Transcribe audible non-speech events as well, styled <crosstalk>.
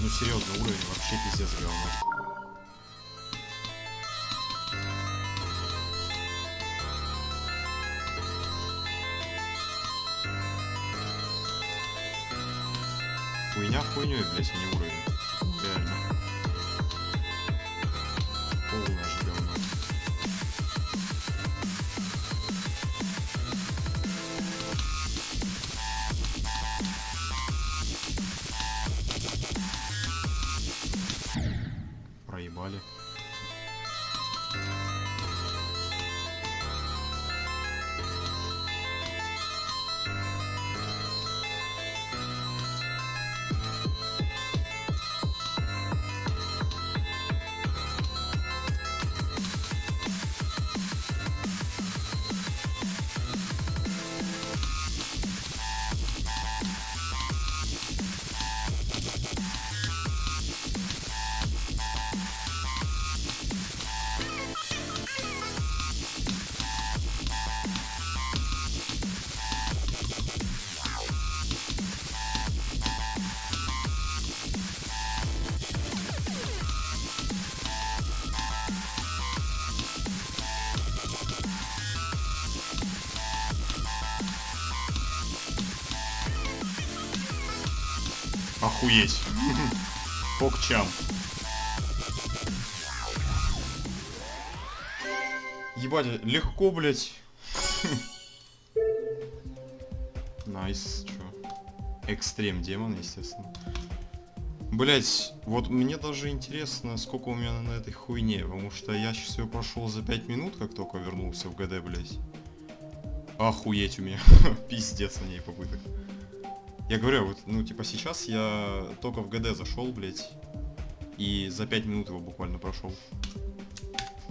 ну серьезно, уровень вообще пиздец говно. Хуйня хуйней, блять, а не уровень. Реально. Olha. Охуеть. Покчам. Ебать, легко, блять. Nice, чё. Extreme demon, естественно. Блять, вот мне даже интересно, сколько у меня на этой хуйне, потому что я сейчас ее прошел за 5 минут, как только вернулся в ГД, блять. Охуеть у меня. <laughs> Пиздец на ней попыток. Я говорю, вот, ну, типа, сейчас я только в ГД зашел, блядь, и за 5 минут его буквально прошел.